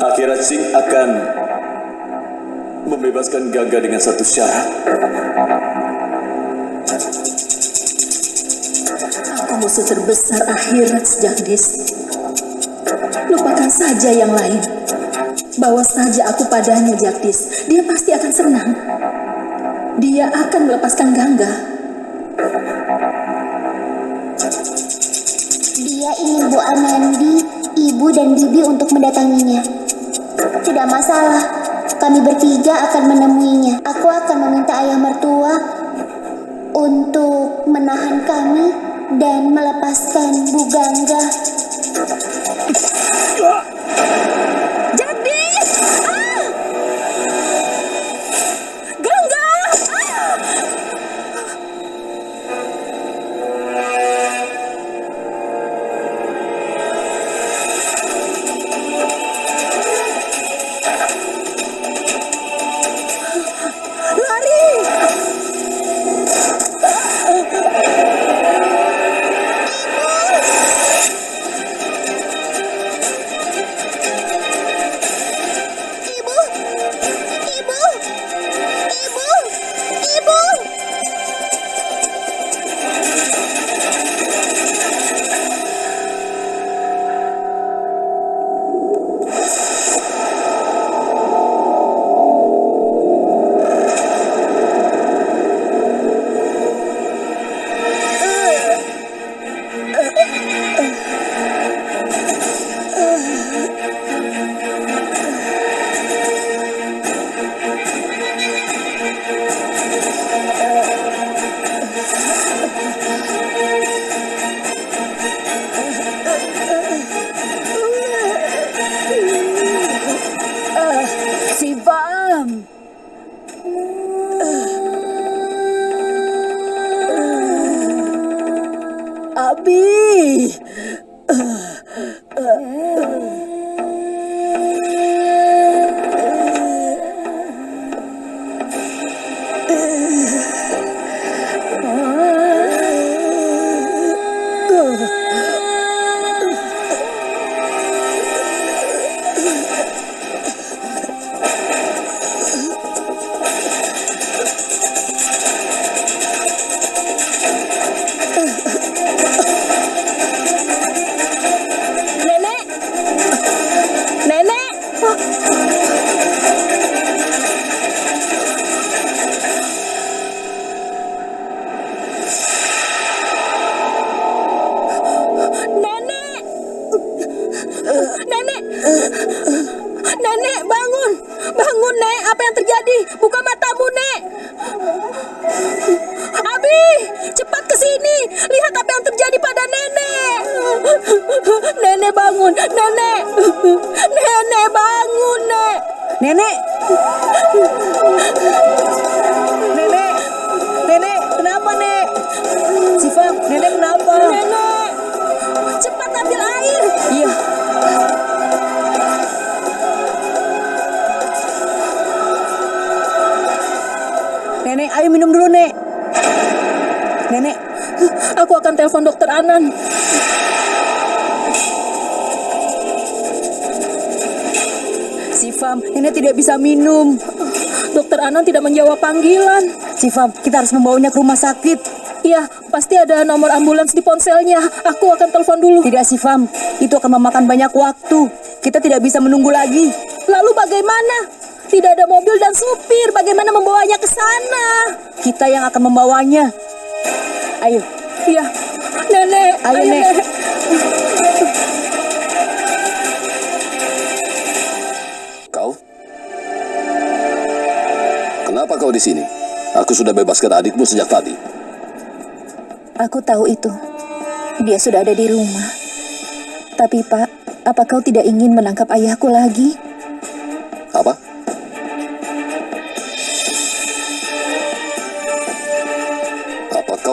Akhirat Sing akan membebaskan Gangga dengan satu syarat. Aku musuh terbesar akhirat Jagdis. Lupakan saja yang lain. Bawa saja aku padanya Jagdis. Dia pasti akan senang. Dia akan melepaskan Gangga. Dia ingin Bu Anandi, Ibu dan Bibi untuk mendatanginya. Tidak masalah, kami bertiga akan menemuinya. Aku akan meminta ayah mertua untuk menahan kami dan melepaskan Bu Gangga. Akan telepon dokter Anan. Siva, Nenek tidak bisa minum. Dokter Anan tidak menjawab panggilan. Siva, kita harus membawanya ke rumah sakit. Iya, pasti ada nomor ambulans di ponselnya. Aku akan telepon dulu. Tidak, Sivam. Itu akan memakan banyak waktu. Kita tidak bisa menunggu lagi. Lalu bagaimana? Tidak ada mobil dan supir. Bagaimana membawanya ke sana? Kita yang akan membawanya. Ayo, Iya. Nenek, Ayo, Nek. Nek. Kau? Kenapa kau di sini? Aku sudah bebaskan adikmu sejak tadi. Aku tahu itu. Dia sudah ada di rumah. Tapi Pak, apa kau tidak ingin menangkap ayahku lagi?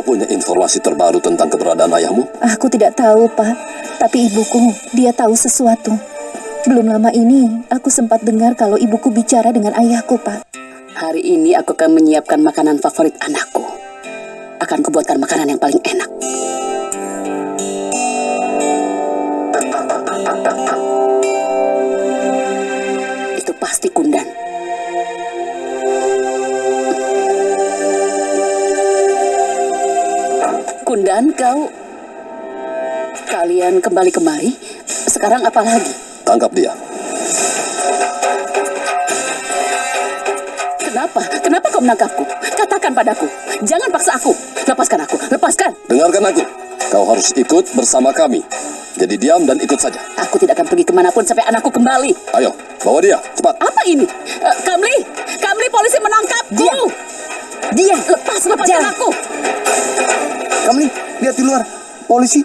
Punya informasi terbaru tentang keberadaan ayahmu? Aku tidak tahu, Pak. Tapi ibuku, dia tahu sesuatu. Belum lama ini, aku sempat dengar kalau ibuku bicara dengan ayahku, Pak. Hari ini aku akan menyiapkan makanan favorit anakku. Akan kubuatkan makanan yang paling enak. Itu pasti kundan. Kundan, kau... Kalian kembali kemari. Sekarang apa lagi? Tangkap dia. Kenapa? Kenapa kau menangkapku? Katakan padaku. Jangan paksa aku. Lepaskan aku. Lepaskan. Dengarkan aku. Kau harus ikut bersama kami. Jadi diam dan ikut saja. Aku tidak akan pergi ke mana pun sampai anakku kembali. Ayo, bawa dia. Cepat. Apa ini? Eh, Kamli, Kamli polisi menangkapku. Dia, lepas, lepaskan Jangan. aku. Kamli, lihat di luar. Polisi,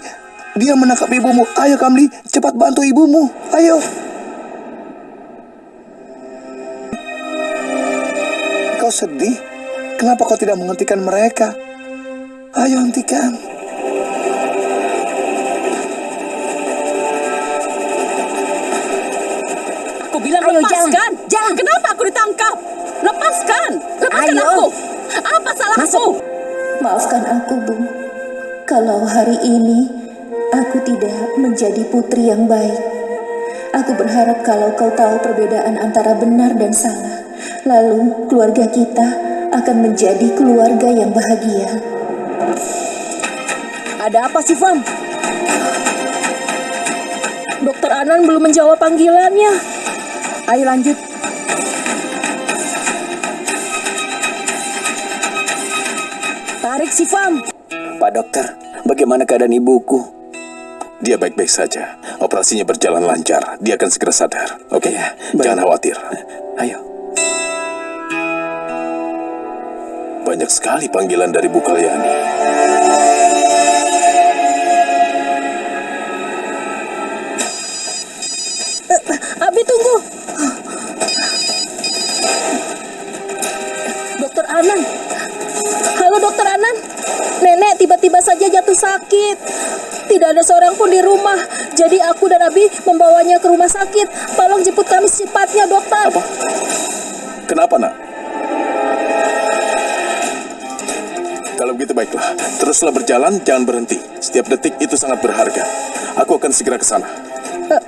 dia menangkap ibumu. Ayo Kamli, cepat bantu ibumu. Ayo. Kau sedih? Kenapa kau tidak menghentikan mereka? Ayo hentikan. Aku bilang Ayo, lepaskan. jangan, jangan. Kenapa aku ditangkap? Lepaskan. Lepaskan Ayo. aku. Apa salahku? Maafkan aku, Bu. Kalau hari ini aku tidak menjadi putri yang baik. Aku berharap kalau kau tahu perbedaan antara benar dan salah. Lalu keluarga kita akan menjadi keluarga yang bahagia. Ada apa sih, Fam? Dokter Anan belum menjawab panggilannya. Ayo lanjut. Tarik si Fam. Pak dokter, bagaimana keadaan ibuku? Dia baik-baik saja. Operasinya berjalan lancar. Dia akan segera sadar. Oke? Jangan khawatir. Ayo. Banyak sekali panggilan dari Bu Kalyani. Abi tunggu. Dokter Anan. Halo Dokter Anan. Nenek tiba-tiba saja jatuh sakit. Tidak ada seorang pun di rumah. Jadi aku dan Abi membawanya ke rumah sakit. Tolong jemput kami secepatnya, dokter. Apa? Kenapa, nak? Kalau begitu baiklah. Teruslah berjalan, jangan berhenti. Setiap detik itu sangat berharga. Aku akan segera ke sana. Eh,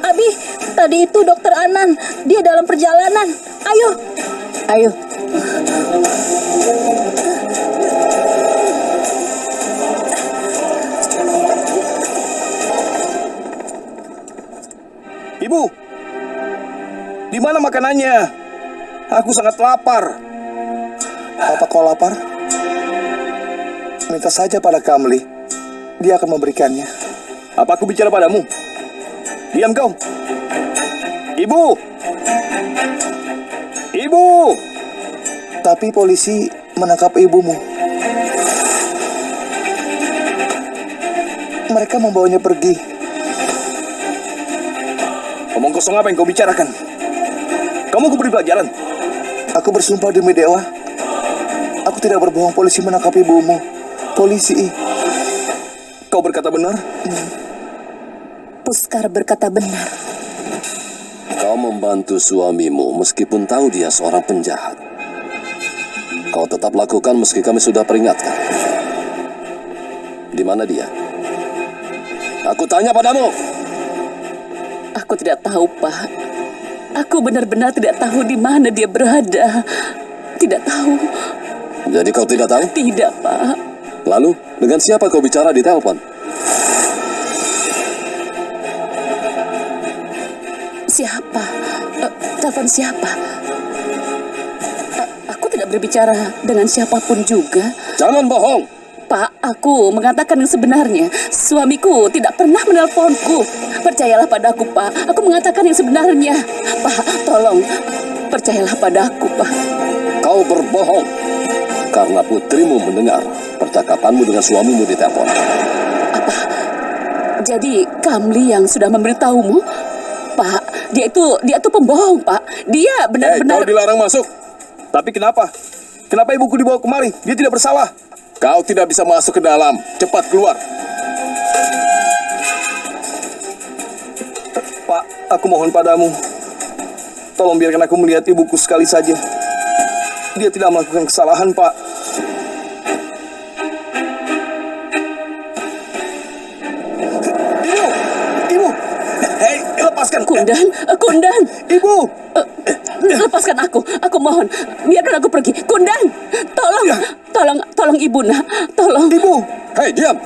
Abi, tadi itu Dokter Anan. Dia dalam perjalanan. Ayo. Ayo. Ibu, di mana makanannya? Aku sangat lapar. Apa kau lapar? Minta saja pada Kamli. Dia akan memberikannya. Apa aku bicara padamu? Diam kau. Ibu! Ibu! Tapi polisi menangkap ibumu. Mereka membawanya pergi. Omong kosong apa yang kau bicarakan? Kamu kuberi pelajaran. Aku bersumpah demi dewa. Aku tidak berbohong polisi menangkap ibumu. Polisi. Kau berkata benar? Puskar berkata benar. Kau membantu suamimu meskipun tahu dia seorang penjahat. Kau tetap lakukan meski kami sudah peringatkan. Di mana dia? Aku tanya padamu. Aku tidak tahu, Pak. Aku benar-benar tidak tahu di mana dia berada. Tidak tahu. Jadi kau tidak tahu? Tidak, Pak. Lalu, dengan siapa kau bicara di telepon? Siapa? Eh, telepon siapa? Berbicara dengan siapa pun juga. Jangan bohong. Pak, aku mengatakan yang sebenarnya. Suamiku tidak pernah menelponku. Percayalah padaku, Pak. Aku mengatakan yang sebenarnya. Pak, tolong. Percayalah padaku, Pak. Kau berbohong. Karena putrimu mendengar percakapanmu dengan suamimu di telepon. Apa? Jadi Kamli yang sudah memberitahumu? Pak, dia itu dia itu pembohong, Pak. Dia Eh, benar-benar kau dilarang masuk. Tapi kenapa? Kenapa ibuku dibawa kemari? Dia tidak bersalah. Kau tidak bisa masuk ke dalam. Cepat keluar. Pak, aku mohon padamu. Tolong biarkan aku melihat ibuku sekali saja. Dia tidak melakukan kesalahan, Pak. Ibu! Ibu! Hei, lepaskan! Kundan, Kundan, Ibu! Lepaskan aku. Aku mohon, biarkan aku pergi. Kundan, tolong, tolong, tolong ibu nak, tolong. Ibu! Hei, diam!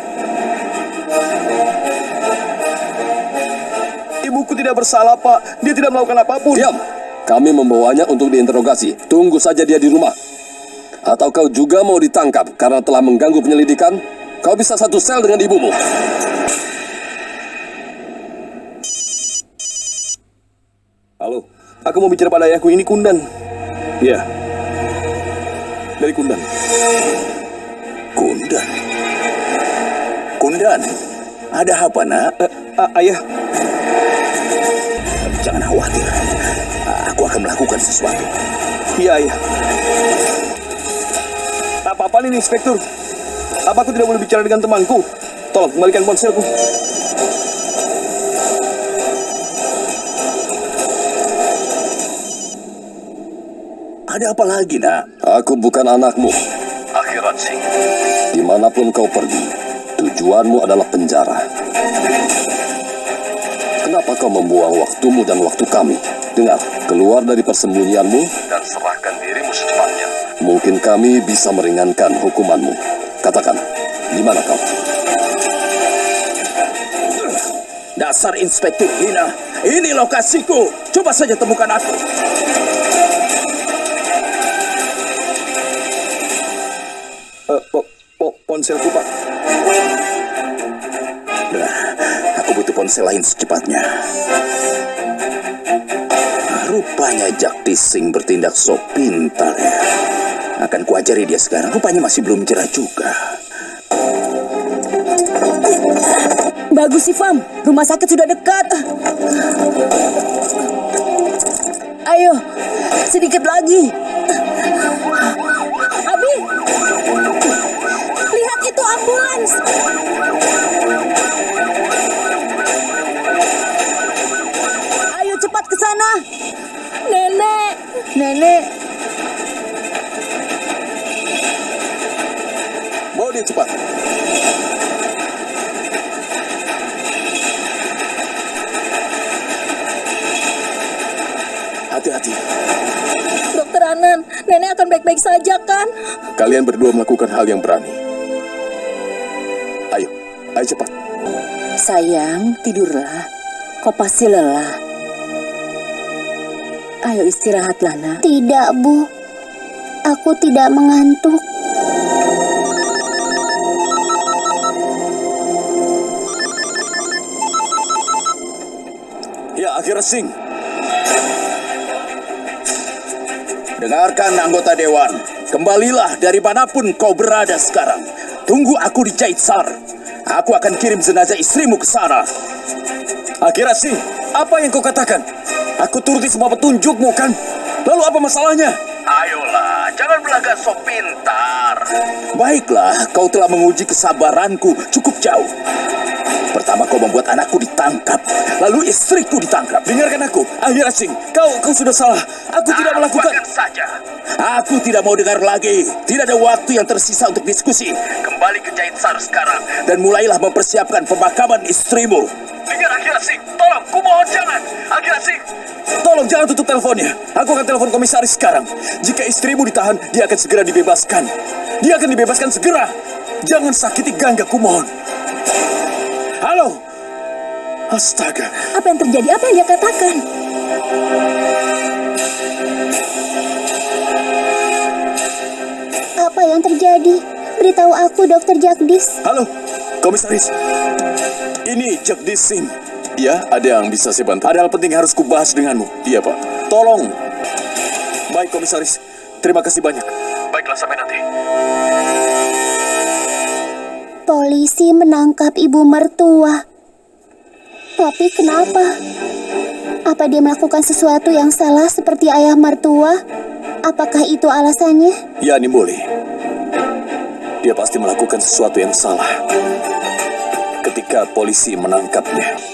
Ibuku tidak bersalah, Pak. Dia tidak melakukan apa pun. Diam! Kami membawanya untuk diinterogasi. Tunggu saja dia di rumah. Atau kau juga mau ditangkap karena telah mengganggu penyelidikan? Kau bisa satu sel dengan ibumu. Halo, aku mau bicara pada ayahku ini Kundan. Iya. Dari Kundan. Kundan. Kundan. Ada apa, nak? Eh, ah, ayah, Jangan khawatir. Aku akan melakukan sesuatu. iya ayah. Apa-apa nih, Inspektur. Apa aku tidak boleh bicara dengan temanku? Tolong kembalikan ponselku. Ada apa lagi, nak? Aku bukan anakmu. Akhirat Singh. Di mana pun kau pergi, tujuanmu adalah penjara. Kenapa kau membuang waktumu dan waktu kami? Dengar, keluar dari persembunyianmu dan serahkan dirimu secepatnya. Mungkin kami bisa meringankan hukumanmu. Katakan, di mana kau? Dasar Inspektur Hina. Ini lokasiku. Coba saja temukan aku. Ponselku, Pak. Nah, aku butuh ponsel lain secepatnya. Rupanya Jakti Singh bertindak so pintar ya. Akan kuajari dia sekarang. Rupanya masih belum jerah juga. Bagus sih, Fam. Rumah sakit sudah dekat. Ayo, sedikit lagi. Nenek, Bawa dia cepat. Hati-hati. Dokter Anan, nenek akan baik-baik saja kan? Kalian berdua melakukan hal yang berani. Ayo, ayo cepat. sayang, tidurlah. Kau pasti lelah. Ayo istirahatlah, nak. Tidak, Bu. Aku tidak mengantuk. Ya, akhirnya Singh. Dengarkan anggota Dewan. Kembalilah dari mana pun kau berada sekarang. Tunggu aku di Jaitsar. Aku akan kirim jenazah istrimu ke sana. Akhirnya sih, apa yang kau katakan? Aku turuti semua petunjukmu kan? Lalu apa masalahnya? Ayolah, jangan berlagak sok pintar. Baiklah, kau telah menguji kesabaranku cukup jauh. Pertama kau membuat anakku ditangkap, lalu istriku ditangkap. Dengarkan aku, Akhirnya Singh, kau kau sudah salah. Aku tidak melakukan. Saja. Aku tidak mau dengar lagi. Tidak ada waktu yang tersisa untuk diskusi. Kembali ke Jaitsar sekarang dan mulailah mempersiapkan pemakaman istrimu. Dengar Akhira Singh, tolong, kumohon jangan. Akhira Singh, Tolong jangan tutup teleponnya. Aku akan telepon komisaris sekarang. Jika istrimu ditahan, dia akan segera dibebaskan. Dia akan dibebaskan segera. Jangan sakiti Gangga, kumohon. Halo. Astaga. Apa yang terjadi? Apa yang dia katakan? Apa yang terjadi? Beritahu aku, Dokter Jagdis. Halo, komisaris. Ini Jagdish Singh. Ya, ada yang bisa saya bantu? Ada hal penting yang harus kubahas denganmu. Iya, Pak. Tolong. Baik, komisaris. Terima kasih banyak. baiklah sampai nanti. Polisi menangkap ibu mertua. Tapi kenapa? Apa dia melakukan sesuatu yang salah seperti ayah mertua? Apakah itu alasannya? Ya, Nimboli. Dia pasti melakukan sesuatu yang salah. Ketika polisi menangkapnya.